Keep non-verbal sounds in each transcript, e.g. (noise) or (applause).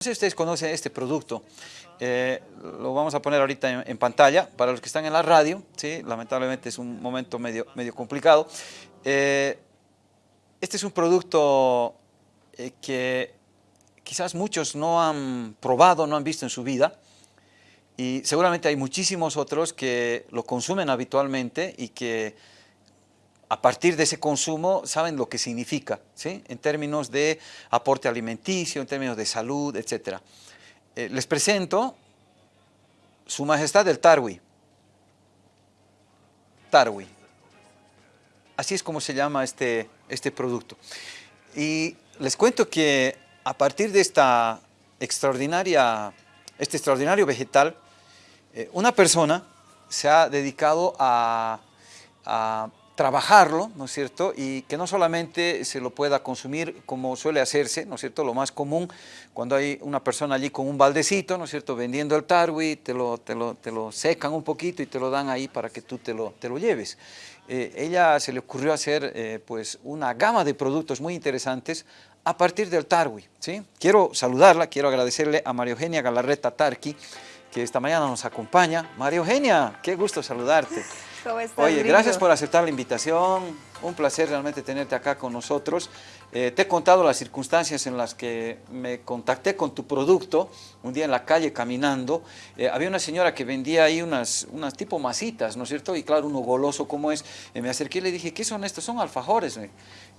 No sé si ustedes conocen este producto, eh, lo vamos a poner ahorita en, pantalla para los que están en la radio, ¿sí? lamentablemente es un momento medio, medio complicado. Eh, este es un producto eh, que quizás muchos no han probado, no han visto en su vida y seguramente hay muchísimos otros que lo consumen habitualmente y que a partir de ese consumo saben lo que significa, ¿sí? en términos de aporte alimenticio, en términos de salud, etc. Eh, les presento Su Majestad el Tarwi. Tarwi. Así es como se llama este, este producto. Y les cuento que a partir de esta extraordinaria, este extraordinario vegetal, eh, una persona se ha dedicado a trabajarlo, ¿no es cierto? Y que no solamente se lo pueda consumir como suele hacerse, ¿no es cierto? Lo más común, cuando hay una persona allí con un baldecito, ¿no es cierto? Vendiendo el tarwi, te lo, te lo, te lo secan un poquito y te lo dan ahí para que tú te lo, te lo lleves. Eh, ella se le ocurrió hacer eh, pues una gama de productos muy interesantes a partir del tarwi, ¿sí? Quiero saludarla, quiero agradecerle a María Eugenia Galarreta Tarqui, que esta mañana nos acompaña. María Eugenia, qué gusto saludarte. Oye, gracias por aceptar la invitación, un placer realmente tenerte acá con nosotros. Eh, te he contado las circunstancias en las que me contacté con tu producto, un día en la calle caminando, eh, había una señora que vendía ahí unas, unas tipo masitas, ¿no es cierto? Y claro, uno goloso como es, eh, me acerqué y le dije, ¿qué son estos? Son alfajores.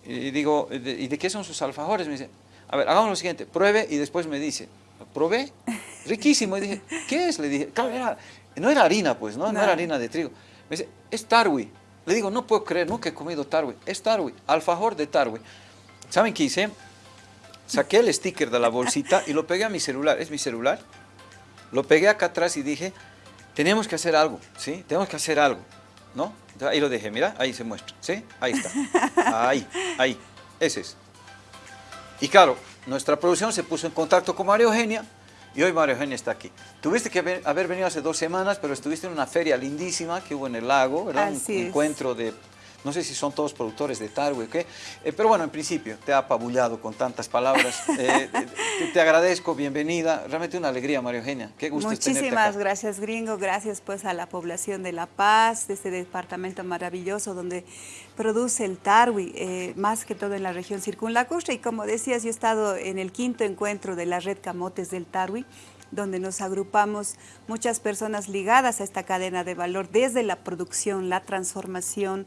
Y digo, ¿y de qué son sus alfajores? Me dice, a ver, hagamos lo siguiente, pruebe y después me dice, probé, (laughs) riquísimo. Y dije, ¿qué es? Le dije, claro, no era harina pues, ¿no? no era harina de trigo. Me dice, es tarwi. Le digo, no puedo creer, nunca he comido tarwi. Es tarwi, alfajor de tarwi. ¿Saben qué hice? Saqué el sticker de la bolsita y lo pegué a mi celular. ¿Es mi celular? Lo pegué acá atrás y dije, tenemos que hacer algo, ¿sí? Tenemos que hacer algo, ¿no? ahí lo dejé, mira, ahí se muestra, ¿sí? Ahí está. Ahí, ahí. Ese es. Y claro, nuestra producción se puso en contacto con María Eugenia y hoy María Eugenia está aquí. Tuviste que haber, venido hace dos semanas, pero estuviste en una feria lindísima que hubo en el lago, ¿verdad? un encuentro de no sé si son todos productores de Tarwe o qué, eh, pero bueno, en principio te ha apabullado con tantas palabras. (laughs) Eh, te, agradezco, bienvenida. Realmente una alegría, María Eugenia. Qué gusto Muchísimas gracias, gringo. Gracias pues a la población de La Paz, de este departamento maravilloso donde produce el Tarwi, eh, más que todo en la región circunlacustre. Y como decías, yo he estado en el quinto encuentro de la red Camotes del Tarwi, donde nos agrupamos muchas personas ligadas a esta cadena de valor, desde la producción, la transformación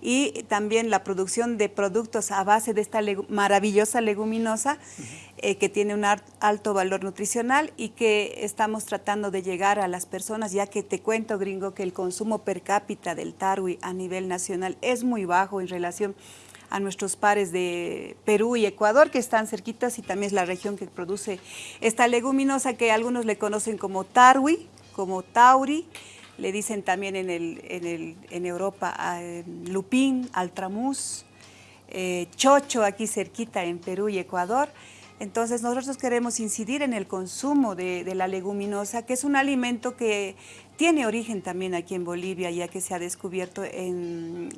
y también la producción de productos a base de esta maravillosa leguminosa eh, que tiene un alto valor nutricional y que estamos tratando de llegar a las personas, ya que te cuento, gringo, que el consumo per cápita del tarwi a nivel nacional es muy bajo en relación a nuestros pares de Perú y Ecuador, que están cerquitas y también es la región que produce esta leguminosa que algunos le conocen como tarwi, como tauri, le dicen también en, el, en, el, en Europa lupín, altramús, eh, chocho aquí cerquita en Perú y Ecuador. Entonces nosotros queremos incidir en el consumo de, la leguminosa, que es un alimento que tiene origen también aquí en Bolivia, ya que se ha descubierto en,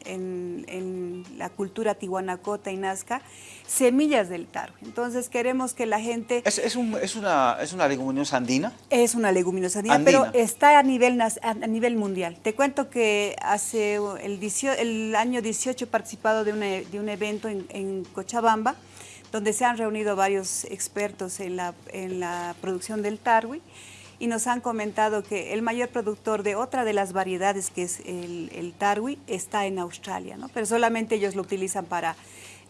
la cultura tihuanacota y nazca, semillas del taro. Entonces queremos que la gente... ¿Es, una, ¿Es una leguminosa andina? Es una leguminosa andina, pero está a nivel, a nivel mundial. Te cuento que hace el, el año 18 he participado de, de un evento en, en Cochabamba, donde se han reunido varios expertos en la, en la producción del tarwi, y nos han comentado que el mayor productor de otra de las variedades, que es el, el tarwi, está en Australia, ¿no? pero solamente ellos lo utilizan para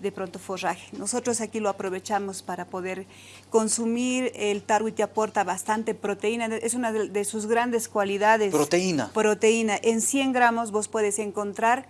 de pronto forraje. Nosotros aquí lo aprovechamos para poder consumir. El tarwi te aporta bastante proteína, es una de, sus grandes cualidades. Proteína. Proteína. En 100 gramos vos puedes encontrar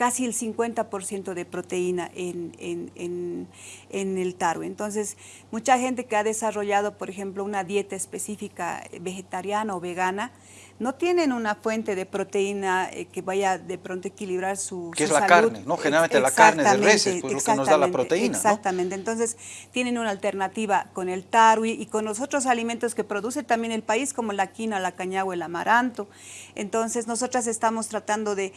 casi el 50% de proteína en, en, el taro. Entonces, mucha gente que ha desarrollado, por ejemplo, una dieta específica vegetariana o vegana, no tienen una fuente de proteína eh, que vaya de pronto a equilibrar su, Que es la carne, ¿no? Generalmente la carne de reses, pues lo que nos da la proteína, Exactamente, entonces tienen una alternativa con el tarwi y con los otros alimentos que produce también el país, como la quina, la cañagua, el amaranto. Entonces, nosotras estamos tratando de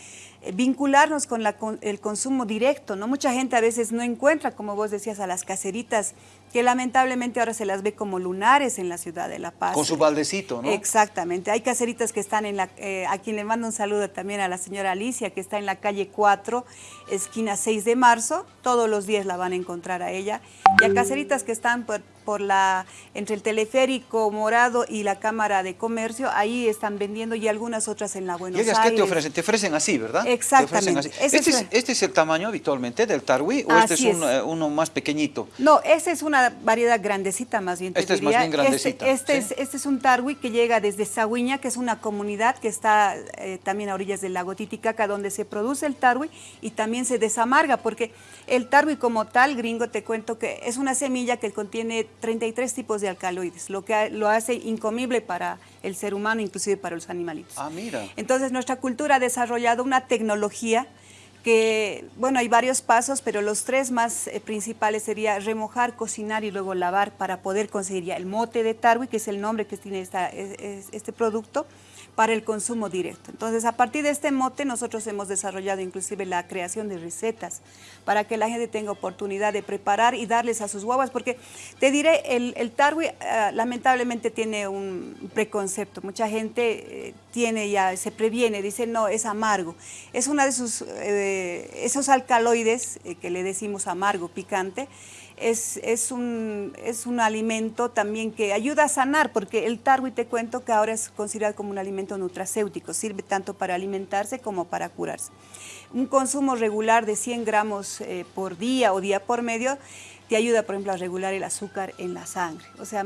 vincularnos con, la, el consumo directo, ¿no? Mucha gente a veces no encuentra, como vos decías, a las caseritas que lamentablemente ahora se las ve como lunares en la ciudad de La Paz. Con su baldecito, ¿no? Exactamente. Hay caseritas que están en la, eh, a quien le mando un saludo también a la señora Alicia, que está en la calle 4, esquina 6 de marzo. Todos los días la van a encontrar a ella. Y a caseritas que están por, por la, entre el teleférico morado y la Cámara de Comercio, ahí están vendiendo y algunas otras en la Buenos ¿Y ellas Aires. qué te ofrecen? Te ofrecen así, ¿verdad? Exactamente. Así. Este, es, este, es, el tamaño habitualmente del tarwi o así este es, un, es. uno más pequeñito? No, esta es una variedad grandecita más bien. Este es más bien grandecita. Este, este, este es un tarwi que llega desde Sahuiña, que es una comunidad que está eh, también a orillas del lago Titicaca, donde se produce el tarwi y también se desamarga, porque el tarwi como tal, gringo, te cuento que es una semilla que contiene 33 tipos de alcaloides, lo que lo hace incomible para el ser humano, inclusive para los animalitos. Ah, mira. Entonces nuestra cultura ha desarrollado una tecnología que, bueno, hay varios pasos, pero los tres más eh, principales sería remojar, cocinar y luego lavar para poder conseguir ya el mote de tarwi, que es el nombre que tiene esta, es, es, este producto, para el consumo directo. Entonces, a partir de este mote, nosotros hemos desarrollado inclusive la creación de recetas para que la gente tenga oportunidad de preparar y darles a sus guaguas, porque te diré, el, el tarwi uh, lamentablemente tiene un preconcepto. Mucha gente eh, tiene ya, se previene, dice, no, es amargo. Es una de sus, eh, esos alcaloides eh, que le decimos amargo, picante, es, es, un, es un alimento también que ayuda a sanar, porque el tarwi te cuento que ahora es considerado como un alimento nutracéutico, sirve tanto para alimentarse como para curarse. Un consumo regular de 100 gramos eh, por día o día por medio te ayuda, por ejemplo, a regular el azúcar en la sangre. O sea,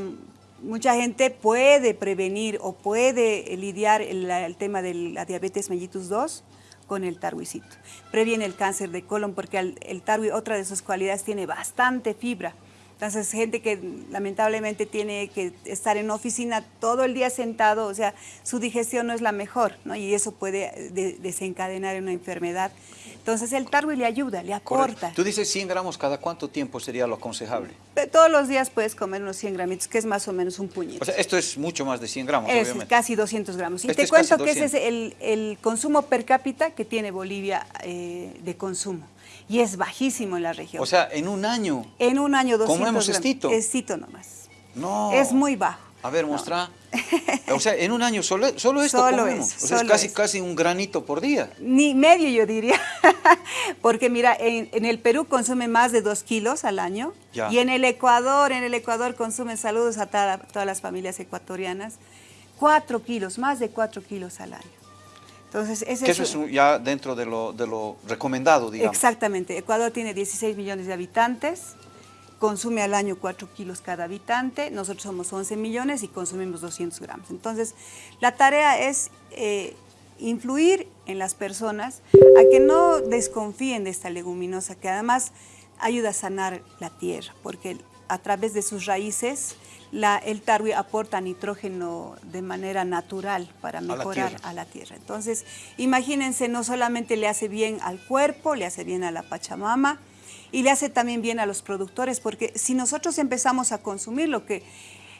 mucha gente puede prevenir o puede lidiar el, el tema de la diabetes mellitus 2 con el tarwicito. Previene el cáncer de colon porque el, el tarwi, otra de sus cualidades, tiene bastante fibra. Entonces, gente que lamentablemente tiene que estar en oficina todo el día sentado, o sea, su digestión no es la mejor, ¿no? Y eso puede de, desencadenar una enfermedad. Entonces, el tarwi le ayuda, le. Correcto. Tú dices 100 gramos, ¿cada cuánto tiempo sería lo aconsejable? Todos los días puedes comer unos 100 gramitos, que es más o menos un puñito. O sea, esto es mucho más de 100 gramos, es obviamente. casi 200 gramos. Y Este te es cuento que ese es el, el, consumo per cápita que tiene Bolivia eh, de consumo. Y es bajísimo en la región. O sea, en un año. En un año 200 ¿Comemos gramos. estito? Estito nomás. No. Es muy bajo. A ver, muestra. No. O sea, en un año solo, solo esto Solo comemos. eso, o sea, es casi, eso. casi un granito por día. Ni medio yo diría, (laughs) porque mira, en, en, el Perú consume más de dos kilos al año Ya. y en el Ecuador, en el Ecuador consumen, saludos a toda, todas las familias ecuatorianas, cuatro kilos, más de cuatro kilos al año. Entonces, ese que eso es un- ya dentro de lo, de lo recomendado, digamos. Exactamente. Ecuador tiene 16 millones de habitantes, consume al año 4 kilos cada habitante, nosotros somos 11 millones y consumimos 200 gramos. Entonces, la tarea es eh, influir en las personas a que no desconfíen de esta leguminosa, que además ayuda a sanar la tierra, porque a través de sus raíces la, el tarwi aporta nitrógeno de manera natural para mejorar a la tierra. Entonces, imagínense, no solamente le hace bien al cuerpo, le hace bien a la Pachamama y le hace también bien a los productores, porque si nosotros empezamos a consumir lo que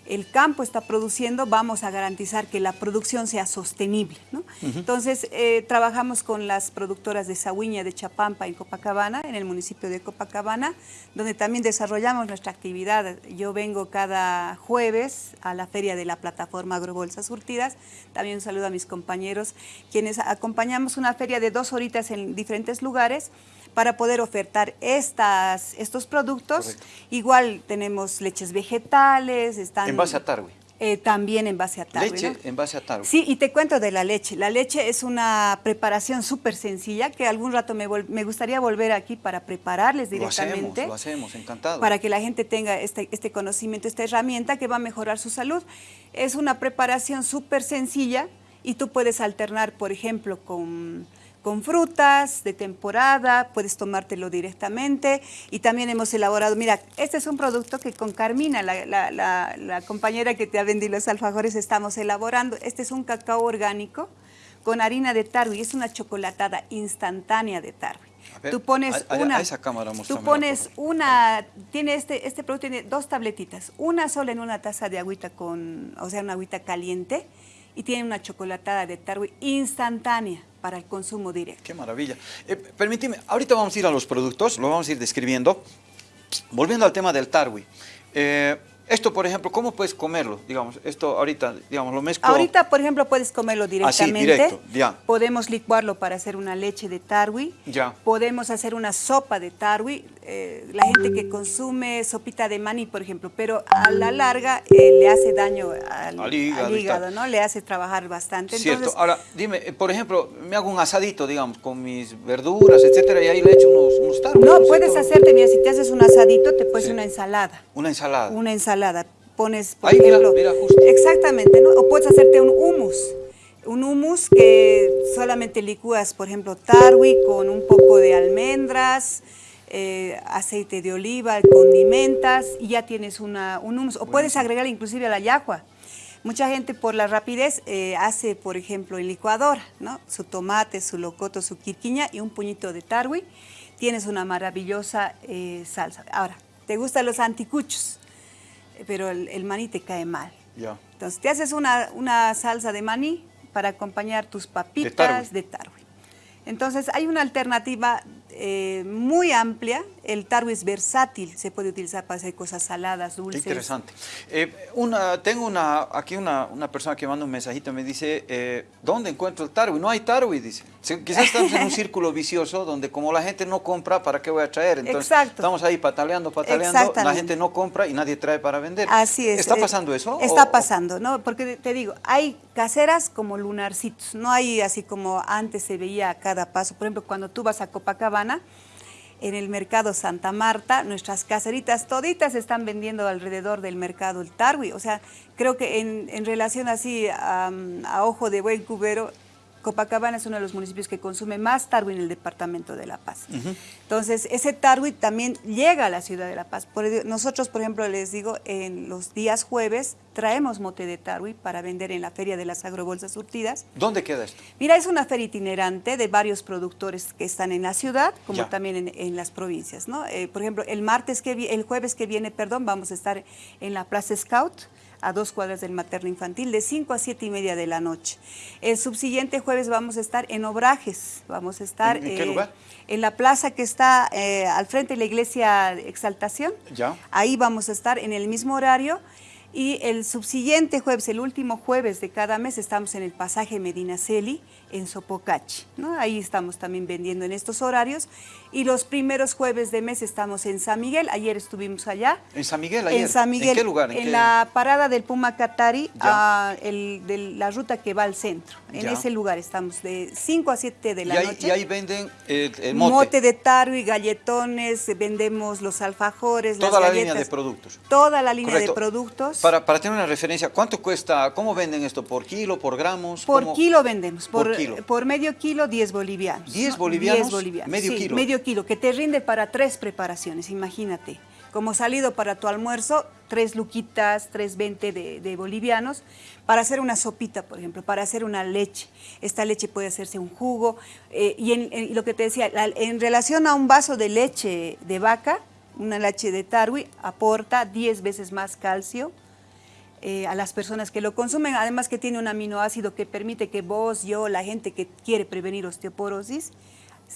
el campo está produciendo, vamos a garantizar que la producción sea sostenible. ¿no? Entonces, eh, trabajamos con las productoras de Sahuiña, de Chapampa, en Copacabana, en el municipio de Copacabana, donde también desarrollamos nuestra actividad. Yo vengo cada jueves a la feria de la plataforma Agrobolsas Surtidas. También un saludo a mis compañeros, quienes acompañamos una feria de dos horitas en diferentes lugares para poder ofertar estas, estos productos. Correcto. Igual tenemos leches vegetales, están... En base a tarwi. Eh, también en base a tarwi, Leche ¿no? en base a tarwi. Sí, y te cuento de la leche. La leche es una preparación súper sencilla que algún rato me, me gustaría volver aquí para prepararles Lo hacemos, directamente. lo hacemos, encantado. Para que la gente tenga este, este conocimiento, esta herramienta que va a mejorar su salud. Es una preparación súper sencilla y tú puedes alternar, por ejemplo, con, con frutas de temporada, puedes tomártelo directamente y también hemos elaborado, mira, este es un producto que con Carmina, la, la- la- la compañera que te ha vendido los alfajores, estamos elaborando. Este es un cacao orgánico con harina de tarwi, es una chocolatada instantánea de tarwi. Ver, tú pones a- a- una, a esa cámara tú pones una, tiene este, este producto tiene dos tabletitas, una sola en una taza de agüita con, o sea, una agüita caliente y tiene una chocolatada de tarwi instantánea para el consumo directo. Qué maravilla. Eh, permíteme, ahorita vamos a ir a los productos, lo vamos a ir describiendo. Volviendo al tema del tarwi. Eh, esto, por ejemplo, ¿cómo puedes comerlo? Digamos, esto ahorita, digamos, lo mezclo... Ahorita, por ejemplo, puedes comerlo directamente. Así, directo, ya. Podemos licuarlo para hacer una leche de tarwi. Ya. Podemos hacer una sopa de tarwi. Eh, la gente que consume sopita de maní, por ejemplo, pero a la larga eh, le hace daño al, hígado, ¿no? Le hace trabajar bastante. Cierto. Ahora, dime, eh, por ejemplo, me hago un asadito, digamos, con mis verduras, etcétera, y ahí le echo unos, unos tarwi. No, puedes hacerte, mira, si te haces un asadito, te puedes una ensalada. Una ensalada. Una ensalada. Pones, por ejemplo, mira, justo. Exactamente, ¿no? O puedes hacerte un hummus. Un hummus que solamente licúas, por ejemplo, tarwi con un poco de almendras, eh, aceite de oliva, condimentas y ya tienes una, un hummus. O puedes agregar inclusive a la yagua. Mucha gente por la rapidez eh, hace, por ejemplo, en licuadora, ¿no? Su tomate, su locoto, su quirquiña y un puñito de tarwi. Tienes una maravillosa eh, salsa. Ahora, ¿te gustan los anticuchos? Pero el, maní te cae mal. Ya. Entonces te haces una, una, salsa de maní para acompañar tus papitas de tarwi. Entonces hay una alternativa eh, muy amplia. El tarwi es versátil, se puede utilizar para hacer cosas saladas, dulces. interesante. Eh, una, tengo una, aquí una, una, persona que manda un mensajito, me dice, eh, ¿dónde encuentro el tarwi? No hay tarwi, dice. Quizás estamos en un (laughs) círculo vicioso donde como la gente no compra, ¿para qué voy a traer? Entonces Exacto. estamos ahí pataleando, pataleando, la gente no compra y nadie trae para vender. Así es. ¿Está pasando eso? Está pasando, ¿no? Porque te digo, hay caseras como lunarcitos, no hay así como antes se veía a cada paso. Por ejemplo, cuando tú vas a Copacabana, en el mercado Santa Marta, nuestras caseritas toditas están vendiendo alrededor del mercado el tarwi. O sea, creo que en, relación así a, ojo de buen cubero, Copacabana es uno de los municipios que consume más tarwi en el departamento de La Paz. Entonces, ese tarwi también llega a la ciudad de La Paz. nosotros, por ejemplo, les digo, en los días jueves traemos mote de tarwi para vender en la Feria de las Agrobolsas Surtidas. ¿Dónde queda esto? Mira, es una feria itinerante de varios productores que están en la ciudad, como también en, las provincias. ¿no? Eh, por ejemplo, el martes que el jueves que viene, perdón, vamos a estar en la Plaza Scout, a dos cuadras del materno infantil, de 5 a 7 y media de la noche. El subsiguiente jueves vamos a estar en Obrajes, vamos a estar... ¿En, qué eh, lugar? En la plaza que está eh, al frente de la iglesia Exaltación. Ya. Ahí vamos a estar en el mismo horario y el subsiguiente jueves, el último jueves de cada mes, estamos en el pasaje Medinaceli, en Sopocachi. ¿no? Ahí estamos también vendiendo en estos horarios. Y los primeros jueves de mes estamos en San Miguel. Ayer estuvimos allá. ¿En San Miguel ayer? En San Miguel. ¿En qué lugar? ¿En, la parada del Puma Catari, el, de la ruta que va al centro. En ese lugar estamos de 5 a 7 de la y ahí, noche. Y ahí venden el, mote. Mote de taro y galletones, vendemos los alfajores, Toda la línea de productos. Toda la línea de productos. Para, para tener una referencia, ¿cuánto cuesta, cómo venden esto? ¿Por kilo, por gramos? Por kilo vendemos. Por, por, medio kilo, 10 bolivianos. ¿10 bolivianos? 10 bolivianos. Medio sí, kilo. medio kilo, que te rinde para tres preparaciones, imagínate. Como salido para tu almuerzo, tres luquitas, tres veinte de, bolivianos, para hacer una sopita, por ejemplo, para hacer una leche. Esta leche puede hacerse un jugo. Eh, y en, lo que te decía, en relación a un vaso de leche de vaca, una leche de tarwi aporta 10 veces más calcio, eh, a las personas que lo consumen, además que tiene un aminoácido que permite que vos, yo, la gente que quiere prevenir osteoporosis,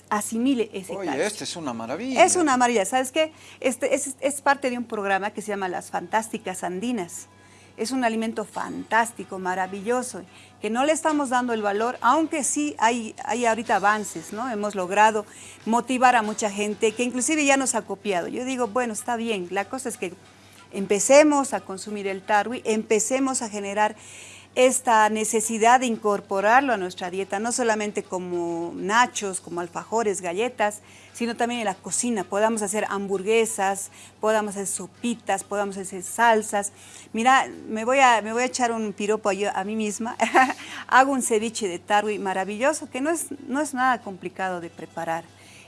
asimile ese Oye, este es una maravilla. Es una maravilla, ¿sabes qué? Este es, es, parte de un programa que se llama Las Fantásticas Andinas. Es un alimento fantástico, maravilloso, que no le estamos dando el valor, aunque sí hay, hay ahorita avances, ¿no? Hemos logrado motivar a mucha gente, que inclusive ya nos ha copiado. Yo digo, bueno, está bien, la cosa es que empecemos a consumir el tarwi, empecemos a generar esta necesidad de incorporarlo a nuestra dieta, no solamente como nachos, como alfajores, galletas, sino también en la cocina. Podamos hacer hamburguesas, podamos hacer sopitas, podamos hacer salsas. Mira, me voy a, me voy a echar un piropo a, mí misma. (laughs) Hago un ceviche de tarwi maravilloso, que no es, no es nada complicado de preparar.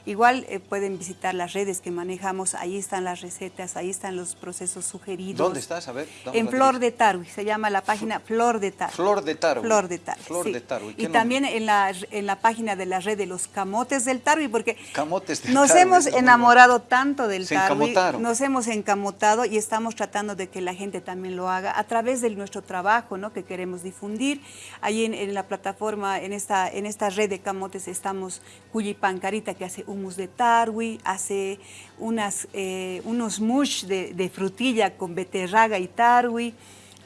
Igual eh, pueden visitar las redes que manejamos, ahí están las recetas, ahí están los procesos sugeridos. ¿Dónde estás? A ver. En Flor de Tarwi, se llama la página Flor de Tarwi. Flor de Tarwi. Flor de Tarwi, Flor de Tarwi. Y también en la, en la página de la red de los camotes del Tarwi, porque camotes nos hemos enamorado tanto del se Tarwi, nos hemos encamotado y estamos tratando de que la gente también lo haga a través de nuestro trabajo, ¿no? que queremos difundir. Ahí en, en la plataforma, en esta, en esta red de camotes estamos Cuyipancarita, que hace hummus de tarwi, hace unas, eh, unos mush de, frutilla con beterraga y tarwi.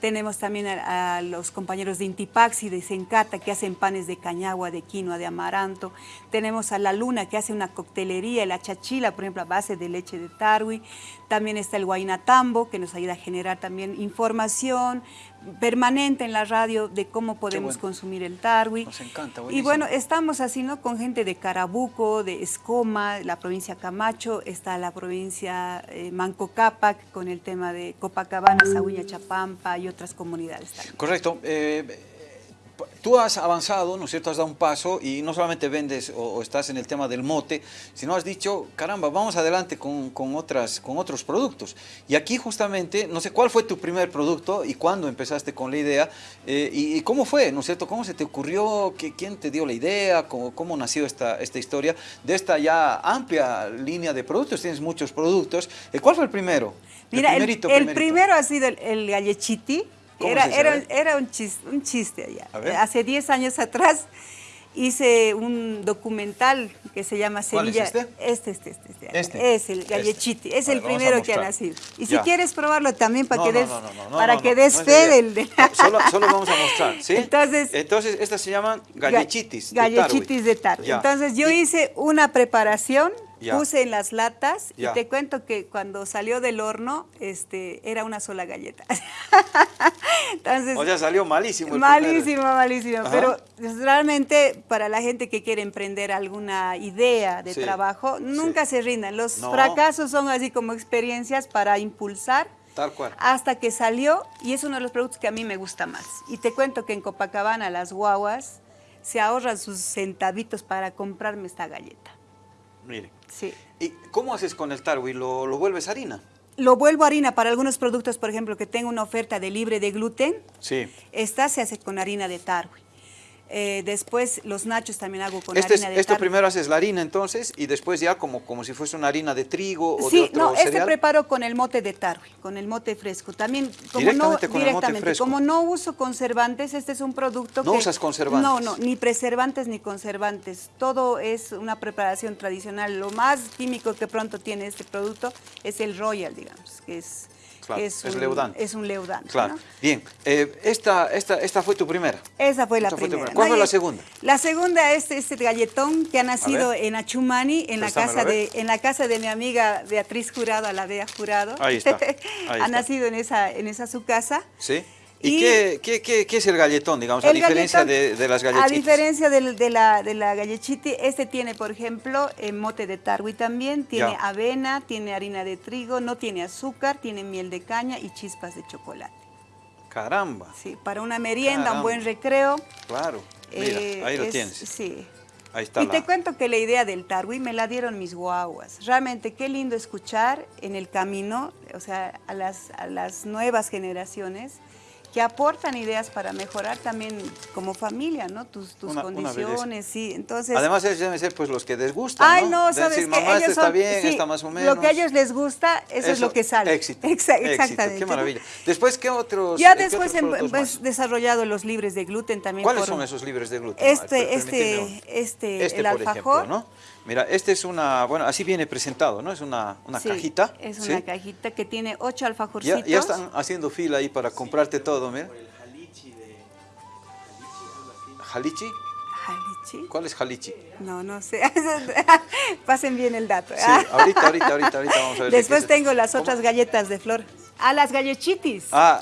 Tenemos también a, los compañeros de Intipaxi, de Sencata, que hacen panes de cañagua, de quinoa, de amaranto. Tenemos a La Luna, que hace una coctelería, la chachila, por ejemplo, a base de leche de tarwi. También está el Guainatambo, que nos ayuda a generar también información permanente en la radio de cómo podemos consumir el tarwi. Nos encanta, Y bueno, estamos así, ¿no? Con gente de Carabuco, de Escoma, la provincia Camacho, está la provincia eh, Manco Cápac, con el tema de Copacabana, Sahuña, Chapampa y otras comunidades también. Correcto. Eh, tú has avanzado, ¿no es cierto? Has dado un paso y no solamente vendes o, estás en el tema del mote, sino has dicho, caramba, vamos adelante con, otras, con otros productos. Y aquí justamente, no sé, ¿cuál fue tu primer producto y cuándo empezaste con la idea? Eh, y, cómo fue, ¿no es cierto? ¿Cómo se te ocurrió? ¿Quién te dio la idea? ¿Cómo, cómo nació esta, esta historia de esta ya amplia línea de productos? Tienes muchos productos. Eh, ¿Cuál fue el primero? Mira, el, el, primero ha sido el, el gallechiti, era, era, era, un chiste, un chiste allá. Hace 10 años atrás hice un documental que se llama Sevilla. es este? Este, este, este. este. Es el Gallechiti, es el primero que ha nacido. Y si quieres probarlo también para que des, para que des fe del... De... Solo, solo, vamos a mostrar, ¿sí? Entonces, Entonces estas se llaman gallechitis Gallechitis de tarwi. Entonces yo hice una preparación Puse en las latas y te cuento que cuando salió del horno este, era una sola galleta. (laughs) Entonces, o sea, salió malísimo. El malísimo, malísimo. Pero realmente para la gente que quiere emprender alguna idea de trabajo, nunca se rindan. Los fracasos son así como experiencias para impulsar. Tal cual. Hasta que salió y es uno de los productos que a mí me gusta más. Y te cuento que en Copacabana las guaguas se ahorran sus centavitos para comprarme esta galleta. Mire. Sí. ¿Y cómo haces con el tarwi? ¿Lo, ¿Lo, vuelves harina? Lo vuelvo harina para algunos productos, por ejemplo, que tengo una oferta de libre de gluten. Sí. Esta se hace con harina de tarwi. Eh, después los nachos también hago con este harina de Esto primero haces la harina entonces y después ya como, como si fuese una harina de trigo o sí, de otro no, este preparo con el mote de tarwi, con el mote fresco. También, como directamente no, con directamente, el mote fresco. como no uso conservantes, este es un producto ¿No usas conservantes? No, no, ni preservantes ni conservantes. Todo es una preparación tradicional. Lo más químico que pronto tiene este producto es el Royal, digamos, que es es, un, leudante. Es un leudante. Claro. Bien, eh, esta, esta, esta fue tu primera. Esa fue la primera. ¿Cuál fue la segunda? La segunda es este galletón que ha nacido en Achumani, en la, casa de, en la casa de mi amiga Beatriz Jurado, a la Bea Jurado. Ahí está. (laughs) ha nacido en esa, en esa su casa. Sí. ¿Y, qué, qué, qué, es el galletón, digamos, a diferencia de, las gallechitas? A diferencia de, de, la, de la gallechiti, este tiene, por ejemplo, eh, mote de tarwi también, tiene avena, tiene harina de trigo, no tiene azúcar, tiene miel de caña y chispas de chocolate. ¡Caramba! Sí, para una merienda, un buen recreo. Claro, mira, eh, ahí lo tienes. Sí. Ahí está y te cuento que la idea del tarwi me la dieron mis guaguas. Realmente qué lindo escuchar en el camino, o sea, a las, a las nuevas generaciones, que aportan ideas para mejorar también como familia, ¿no? Tus, tus condiciones, sí. Entonces, Además ellos deben ser pues los que les gusta, Ay, no, sabes que mamá, ellos está bien, está más o menos. Lo que a ellos les gusta, eso, es lo que sale. Éxito, (laughs) exactamente. qué maravilla. Después, ¿qué otros Ya después hemos desarrollado los libres de gluten también. ¿Cuáles son esos libres de gluten? Este, este, este, este, el alfajor. ¿no? Mira, este es una, bueno, así viene presentado, ¿no? Es una, una cajita. es una cajita que tiene ocho alfajorcitos. Ya, ya están haciendo fila ahí para comprarte todo, mira. ¿Jalichi? ¿Jalichi? ¿Cuál es Jalichi? No, no sé. (laughs) Pasen bien el dato. Sí, ahorita, ahorita, ahorita, ahorita vamos a ver. Después tengo las otras galletas de flor. Ah, las gallechitis. Ah,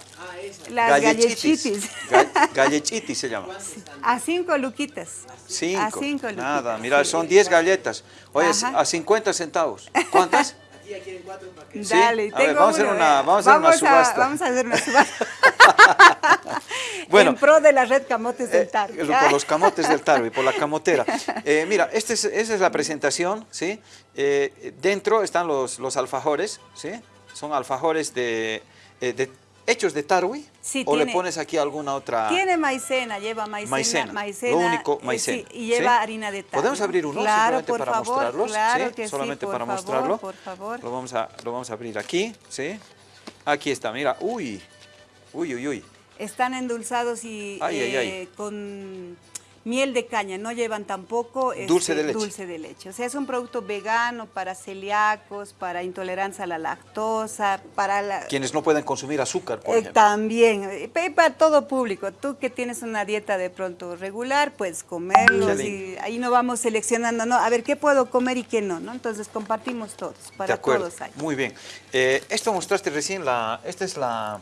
las gallechitis. Gallechitis se llama. A cinco luquitas. Cinco. A cinco luquitas. Nada, mira, son diez galletas. Oye, a 50 centavos. ¿Cuántas? (laughs) Aquí ya quieren cuatro paquetes. Dale, a ver, vamos, a hacer una, vamos a hacer una subasta. vamos a hacer una subasta. (laughs) bueno, en pro de la red Camotes del Tarwi. Eh, por los camotes del Tarwi, por la (laughs) camotera. Eh, mira, este es, esa es la presentación, ¿sí? Eh, dentro están los, los alfajores, ¿sí? Son alfajores de, eh, de hechos de tarwi o le pones aquí alguna otra tiene maicena lleva maicena maicena, lo único eh, maicena. sí, y lleva harina de tarwi. Podemos abrir uno claro, simplemente para favor, mostrarlos claro ¿sí? solamente para mostrarlo. por favor. Lo vamos a lo vamos a abrir aquí sí aquí está mira uy uy uy uy. Están endulzados y eh, con miel de caña, no llevan tampoco dulce, este, de leche. dulce de leche. O sea, es un producto vegano para celíacos, para intolerancia a la lactosa, para la... Quienes no pueden consumir azúcar, por Eh, ejemplo. también, eh, para todo público. Tú que tienes una dieta de pronto regular, puedes comerlos y ahí no vamos seleccionando, ¿no? A ver, ¿qué puedo comer y qué no? ¿no? Entonces compartimos todos, de para acuerdo. todos hay. Muy bien. Eh, esto mostraste recién, la, esta es la,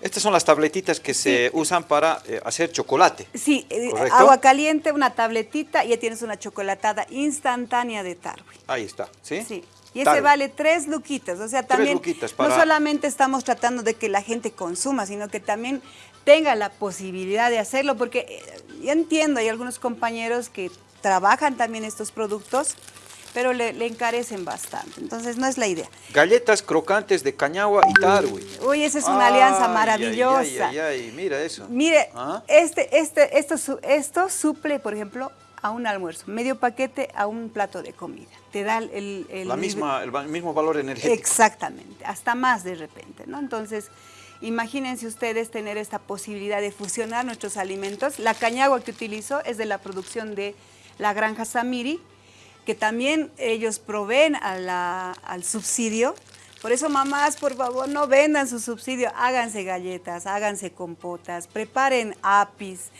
estas son las tabletitas que se usan para eh, hacer chocolate. Sí, eh, ¿Correcto? agua caliente, una tabletita y ya tienes una chocolatada instantánea de Tarwi. Ahí está, ¿sí? Sí. Y ese Tarwi. vale tres luquitas, o sea, también para- no solamente estamos tratando de que la gente consuma, sino que también tenga la posibilidad de hacerlo, porque eh, yo entiendo, hay algunos compañeros que trabajan también estos productos, pero le, le encarecen bastante, entonces no es la idea. Galletas crocantes de cañagua y tarwi. Uy, esa es una alianza maravillosa. Ay, ay, mira eso. Mire, Ah. este, este, esto, esto suple, por ejemplo, a un almuerzo, medio paquete a un plato de comida. Te da el... el- La misma, el mismo valor energético. Exactamente, hasta más de repente, ¿no? Entonces, imagínense ustedes tener esta posibilidad de fusionar nuestros alimentos. La cañagua que utilizo es de la producción de la granja Samiri, que también ellos proveen a la- al subsidio. Por eso, mamás, por favor, no vendan su subsidio, háganse galletas, háganse compotas, preparen apis.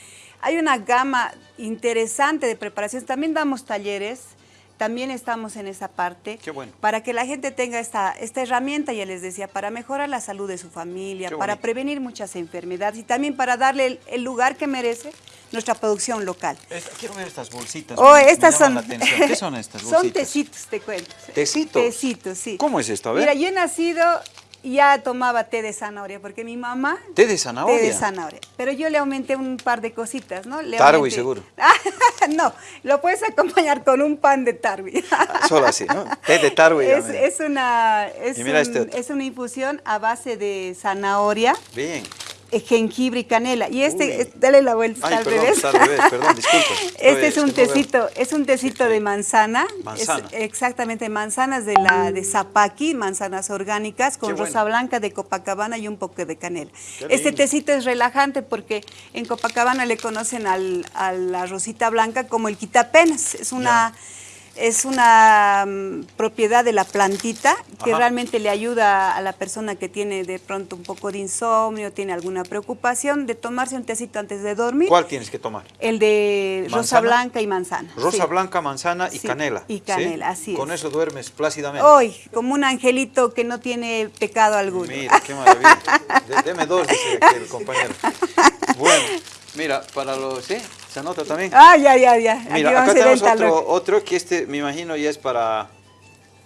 Hay una gama interesante de preparaciones. También damos talleres, también estamos en esa parte Qué bueno. para que la gente tenga esta, esta herramienta, ya les decía, para mejorar la salud de su familia, para prevenir muchas enfermedades y también para darle el, el lugar que merece nuestra producción local. Esta- quiero ver estas bolsitas. Oh, me- estas son, la atención. ¿Qué son estas (laughs) bolsitas? son tecitos, te cuento. ¿Tecitos? Tecitos, sí. ¿Cómo es esto? A ver. Mira, yo he nacido y ya tomaba té de zanahoria, porque mi mamá... ¿Té de zanahoria? Té de zanahoria. Pero yo le aumenté un par de cositas, ¿no? Le Tarwi, aumenté- seguro. (laughs) no, lo puedes acompañar con un pan de tarwi. Solo así, ¿no? (laughs) Té de tarwi. Es, es una, es, Y mira este un- otro. es una infusión a base de zanahoria, Bien. Eh, jengibre y canela. Y este, Uy. dale la vuelta Ay, al perdón, revés. al revés, perdón, disculpa. (laughs) Este es un tecito, es un tecito de manzana. Manzana. Es exactamente, manzanas de la de Zapaqui, manzanas orgánicas con bueno. rosa blanca de Copacabana y un poco de canela. Qué Este lindo. tecito es relajante porque en Copacabana le conocen al, a la rosita blanca como el quitapenas. Es una es una mm, propiedad de la plantita que Ajá. realmente le ayuda a la persona que tiene de pronto un poco de insomnio, tiene alguna preocupación, de tomarse un tecito antes de dormir. ¿Cuál tienes que tomar? El de rosa blanca y manzana. Rosa sí. blanca, manzana y Sí, canela. y ¿sí? canela, así Con es. eso duermes plácidamente. Hoy, como un angelito que no tiene pecado alguno. Mira, qué maravilla. (laughs) De- deme dos, dice aquí el compañero. Bueno, mira, para los... ¿Sí? ¿Se anota también? Ah, ya, ya, ya. Mira, acá tenemos otro, otro que este, me imagino, ya es para,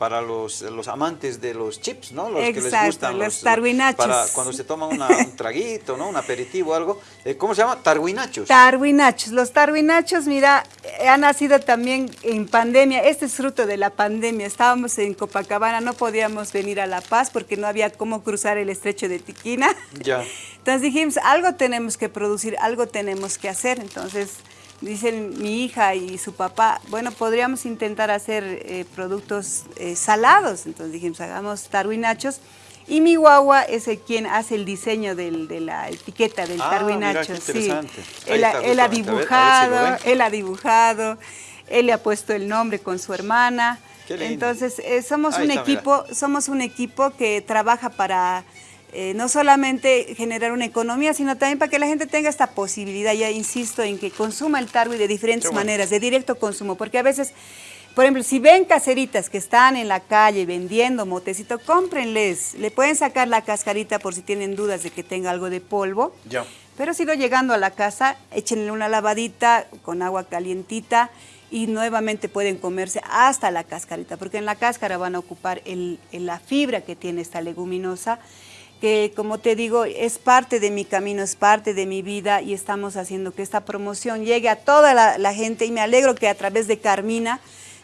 para los, los amantes de los chips, ¿no? Los que les Exacto, gustan. los tarwinachos. Para cuando se toman una- un traguito, ¿no? Un aperitivo o algo. Eh, ¿Cómo se llama? Tarwinachos. Tarwinachos. Los tarwinachos, mira, eh, han nacido también en pandemia. Este es fruto de la pandemia. Estábamos en Copacabana, no podíamos venir a La Paz porque no había cómo cruzar el estrecho de Tiquina. ya. (laughs) Entonces dijimos, algo tenemos que producir, algo tenemos que hacer. Entonces dicen mi hija y su papá, bueno, podríamos intentar hacer eh, productos eh, salados. Entonces dijimos, hagamos tarwinachos. Y mi guagua es el quien hace el diseño del- de la etiqueta del Ah, tarwinacho. mira, qué sí. interesante. Él, ha- está, él ha justamente. A ver, a ver si lo dibujado, él ha dibujado, él le ha puesto el nombre con su hermana. Qué lindo. Entonces, eh, somos Ahí un está, mira. equipo somos un equipo que trabaja para eh, no solamente generar una economía, sino también para que la gente tenga esta posibilidad, ya insisto, en que consuma el tarwi de diferentes bueno. maneras, de directo consumo, porque a veces, por ejemplo, si ven caseritas que están en la calle vendiendo motecito, cómprenles, le pueden sacar la cascarita por si tienen dudas de que tenga algo de polvo, Ya. pero si no llegando a la casa, échenle una lavadita con agua calientita y nuevamente pueden comerse hasta la cascarita, porque en la cáscara van a ocupar el- el- la fibra que tiene esta leguminosa, que como te digo, es parte de mi camino, es parte de mi vida y estamos haciendo que esta promoción llegue a toda la, la gente y me alegro que a través de Carmina,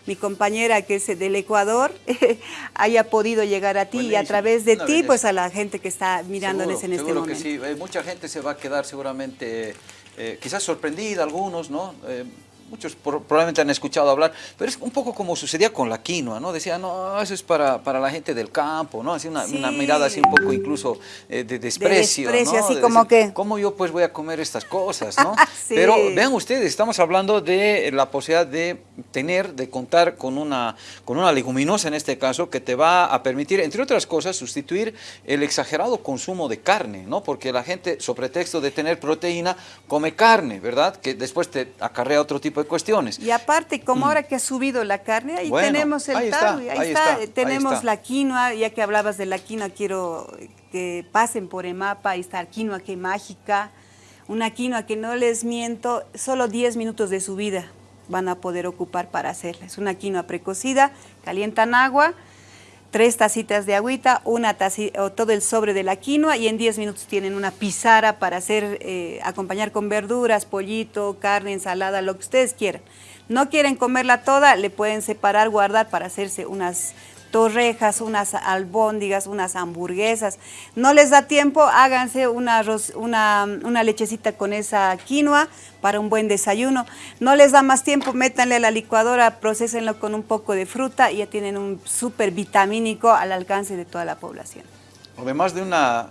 mi compañera que es del Ecuador, (laughs) haya podido llegar a ti y a través de ti, belleza. pues a la gente que está mirándoles Seguro, en este seguro momento. que sí. Eh, mucha gente se va a quedar seguramente, eh, quizás sorprendida, algunos, ¿no? Eh, muchos probablemente han escuchado hablar, pero es un poco como sucedía con la quinoa, ¿no? Decía, no, eso es para, para la gente del campo, ¿no? Así una, una mirada así un poco incluso eh, de desprecio, de desprecio, así como que... ¿Cómo yo pues voy a comer estas cosas, no? (laughs) Pero vean ustedes, estamos hablando de la posibilidad de tener, de contar con una, con una leguminosa en este caso, que te va a permitir, entre otras cosas, sustituir el exagerado consumo de carne, ¿no? Porque la gente, sobre pretexto de tener proteína, come carne, ¿verdad? Que después te acarrea otro tipo de cuestiones. Y aparte, como mm. ahora que ha subido la carne, ahí tenemos el ahí ahí, está, tenemos la quinoa, ya que hablabas de la quinoa, quiero que pasen por EMAPA, ahí está la quinoa que mágica, una quinoa que no les miento, solo 10 minutos de su vida van a poder ocupar para hacerla. Es una quinoa precocida, calientan agua, tres tacitas de agüita, una tacita, o todo el sobre de la quinoa y en 10 minutos tienen una pizarra para hacer, eh, acompañar con verduras, pollito, carne, ensalada, lo que ustedes quieran. No quieren comerla toda, le pueden separar, guardar para hacerse unas torrejas, unas albóndigas, unas hamburguesas. No les da tiempo, háganse una, una, lechecita con esa quinoa para un buen desayuno. No les da más tiempo, métanle a la licuadora, procesenlo con un poco de fruta y ya tienen un súper vitamínico al alcance de toda la población. Además de una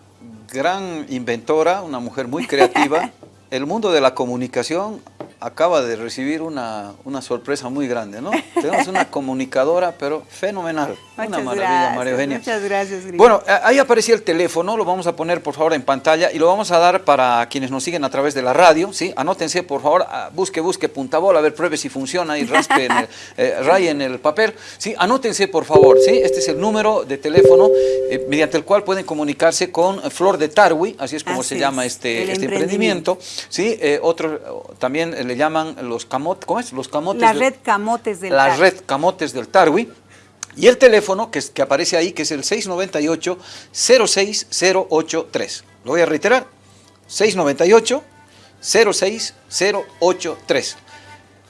gran inventora, una mujer muy creativa, (laughs) el mundo de la comunicación acaba de recibir una, una, sorpresa muy grande, ¿no? (laughs) Tenemos una comunicadora, pero fenomenal. una maravilla, María Eugenia. Muchas gracias, Bueno, ahí aparecía el teléfono, lo vamos a poner por favor en pantalla y lo vamos a dar para quienes nos siguen a través de la radio, ¿sí? Anótense, por favor, busque, busque punta bola, a ver, pruebe si funciona y raspe en el, (laughs) eh, en el papel, ¿sí? Anótense, por favor, ¿sí? Este es el número de teléfono eh, mediante el cual pueden comunicarse con Flor de Tarwi, así es como se llama este, este emprendimiento, ¿sí? Eh, otro, también le llaman los camotes, ¿cómo es? Los camotes. La red camotes del La red camotes del Tarwi. Y el teléfono que, que aparece ahí, que es el 698-06083. Lo voy a reiterar. 698-06083.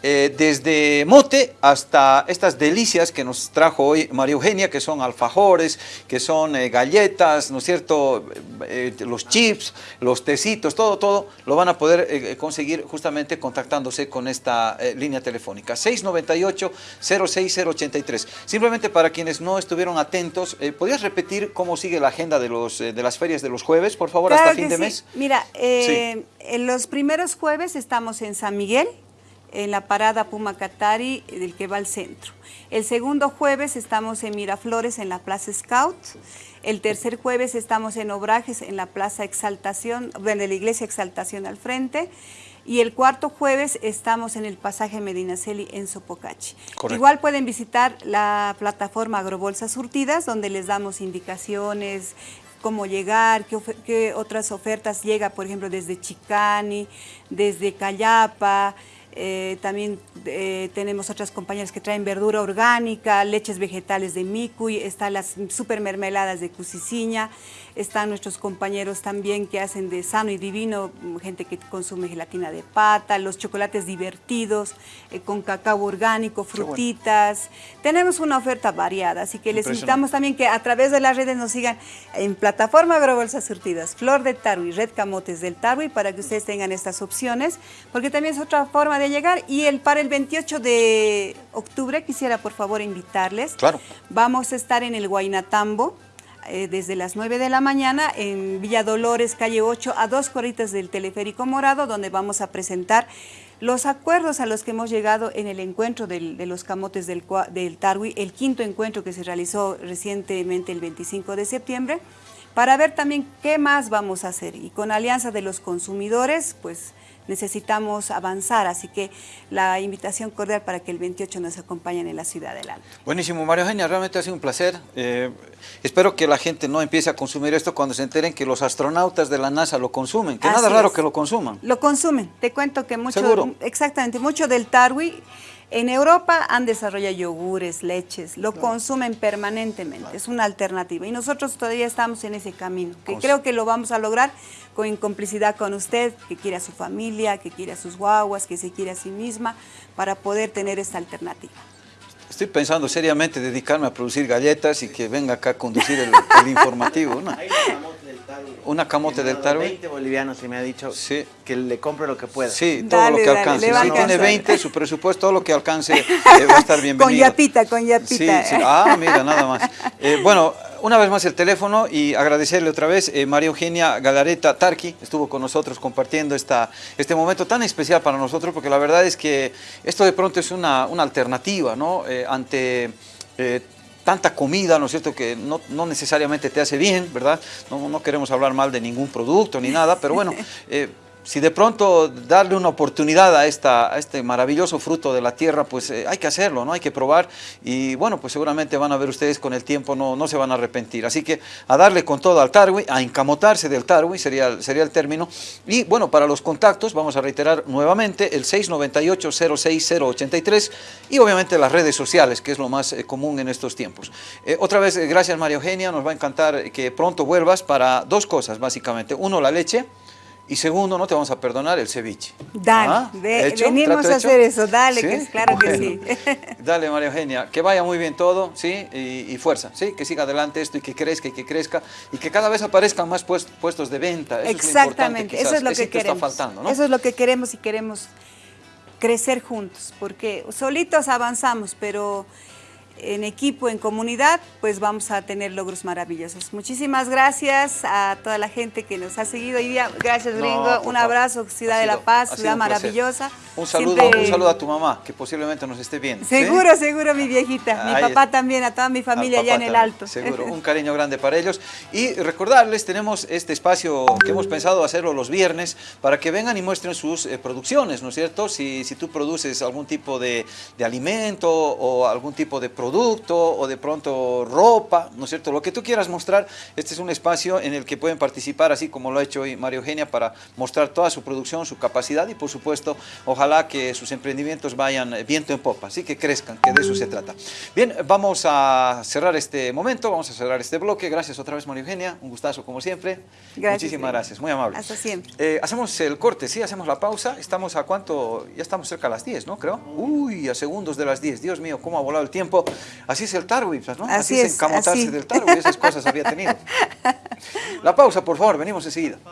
Eh, desde mote hasta estas delicias que nos trajo hoy María Eugenia, que son alfajores, que son eh, galletas, ¿no es cierto?, eh, los chips, los tecitos, todo, todo, lo van a poder conseguir justamente contactándose con esta línea telefónica, 698-06083. Simplemente para quienes no estuvieron atentos, ¿podrías repetir cómo sigue la agenda de, los, de las ferias de los jueves, por favor, hasta fin de mes? Mira, en los primeros jueves estamos en San Miguel, en la parada Puma Catari del que va al centro. El segundo jueves estamos en Miraflores en la Plaza Scout. El tercer jueves estamos en Obrajes en la Plaza Exaltación, en la Iglesia Exaltación al frente. Y el cuarto jueves estamos en el pasaje Medinaceli en Sopocachi. Igual pueden visitar la plataforma Agrobolsas Surtidas, donde les damos indicaciones, cómo llegar, qué, qué otras ofertas llega, por ejemplo, desde Chicani, desde Cayapa, eh, también eh, tenemos otras compañías que traen verdura orgánica, leches vegetales de Micuy, están las super mermeladas de Cusiciña, están nuestros compañeros también que hacen de sano y divino, gente que consume gelatina de pata, los chocolates divertidos, eh, con cacao orgánico, frutitas. Tenemos una oferta variada, así que les invitamos también que a través de las redes nos sigan en plataforma Agrobolsas Surtidas, Flor de Tarui, Red Camotes del Tarui, para que ustedes tengan estas opciones, porque también es otra forma de llegar. Y el, para el 28 de octubre quisiera por favor invitarles. Claro. Vamos a estar en el Guainatambo, eh, desde las 9 de la mañana en Villa Dolores, calle 8, a dos corritas del Teleférico Morado, donde vamos a presentar los acuerdos a los que hemos llegado en el encuentro de los camotes del, del Tarwi, el quinto encuentro que se realizó recientemente el 25 de septiembre, para ver también qué más vamos a hacer. Y con Alianza de los Consumidores, pues necesitamos avanzar, así que la invitación cordial para que el 28 nos acompañen en la ciudad del Alto. Buenísimo, María Eugenia, realmente ha sido un placer. Eh, espero que la gente no empiece a consumir esto cuando se enteren que los astronautas de la NASA lo consumen, que nada raro que lo consuman. Lo consumen, te cuento que mucho, exactamente, mucho del tarwi en Europa han desarrollado yogures, leches, lo consumen permanentemente, es una alternativa y nosotros todavía estamos en ese camino, que creo que lo vamos a lograr con complicidad con usted, que quiere a su familia, que quiere a sus guaguas, que se quiere a sí misma, para poder tener esta alternativa. Estoy pensando seriamente dedicarme a producir galletas y que venga acá a conducir el, informativo. ¿no? Una camote del tarwi. 20 bolivianos y me ha dicho que le compre lo que pueda. Sí, todo lo que alcance. si tiene 20, su presupuesto, todo lo que alcance (laughs) eh, va a estar bienvenido. con yapita, con yapita. Sí, sí. Ah, mira, nada más. (laughs) Eh, bueno, una vez más el teléfono y agradecerle otra vez, eh, María Eugenia Galareta Tarqui estuvo con nosotros compartiendo esta, este momento tan especial para nosotros porque la verdad es que esto de pronto es una, una alternativa ¿no? ante tanta comida, ¿no es cierto?, que no, no, necesariamente te hace bien, ¿verdad? No, no queremos hablar mal de ningún producto ni nada, pero bueno, (laughs) eh, si de pronto darle una oportunidad a, esta, este maravilloso fruto de la tierra, pues eh, hay que hacerlo, ¿no? Hay que probar y bueno, pues seguramente van a ver ustedes con el tiempo, no, no se van a arrepentir. Así que a darle con todo al tarwi, a encamotarse del tarwi sería, sería el término. Y bueno, para los contactos vamos a reiterar nuevamente el 698-06083 y obviamente las redes sociales, que es lo más eh, común en estos tiempos. Eh, otra vez, gracias María Eugenia, nos va a encantar que pronto vuelvas para dos cosas básicamente. Uno, la leche y segundo, no te vamos a perdonar el ceviche. Dale, ¿Ah? venimos a hacer eso, dale, que claro que sí. (laughs) Dale, María Eugenia, que vaya muy bien todo, ¿sí? Y, fuerza, ¿sí? Que siga adelante esto y que crezca y que crezca y que cada vez aparezcan más puestos de venta. Exactamente, eso es lo que queremos. Está faltando, ¿no? Eso es lo que queremos y queremos crecer juntos, porque solitos avanzamos, pero en equipo, en comunidad, pues vamos a tener logros maravillosos. Muchísimas gracias a toda la gente que nos ha seguido hoy día. Gracias, Gringo. un abrazo, Ciudad de la Paz, ciudad maravillosa. Un saludo, un saludo a tu mamá, que posiblemente nos esté viendo. Seguro, seguro, mi viejita. Mi papá también, a toda mi familia allá en el Alto. Seguro, (laughs) un cariño grande para ellos. Y recordarles, tenemos este espacio que hemos pensado hacerlo los viernes, para que vengan y muestren sus eh, producciones, ¿no es cierto? Si, si tú produces algún tipo de, de alimento o algún tipo de producto, producto o de pronto ropa, ¿no es cierto? Lo que tú quieras mostrar, este es un espacio en el que pueden participar, así como lo ha hecho hoy María Eugenia, para mostrar toda su producción, su capacidad y por supuesto, ojalá que sus emprendimientos vayan viento en popa, así que crezcan, que de eso se trata. Bien, vamos a cerrar este momento, vamos a cerrar este bloque. Gracias otra vez María Eugenia, un gustazo como siempre. Gracias, Muchísimas gracias, muy amable. Hasta siempre. Eh, hacemos el corte, sí, hacemos la pausa. Estamos a cuánto, ya estamos cerca a las 10, ¿no? Creo. Uy, a segundos de las 10. Dios mío, cómo ha volado el tiempo. (laughs) Así es el Tarwi, pues, ¿no? Así, es, encamotarse del Tarwi, esas cosas había tenido. La pausa, por favor, venimos enseguida.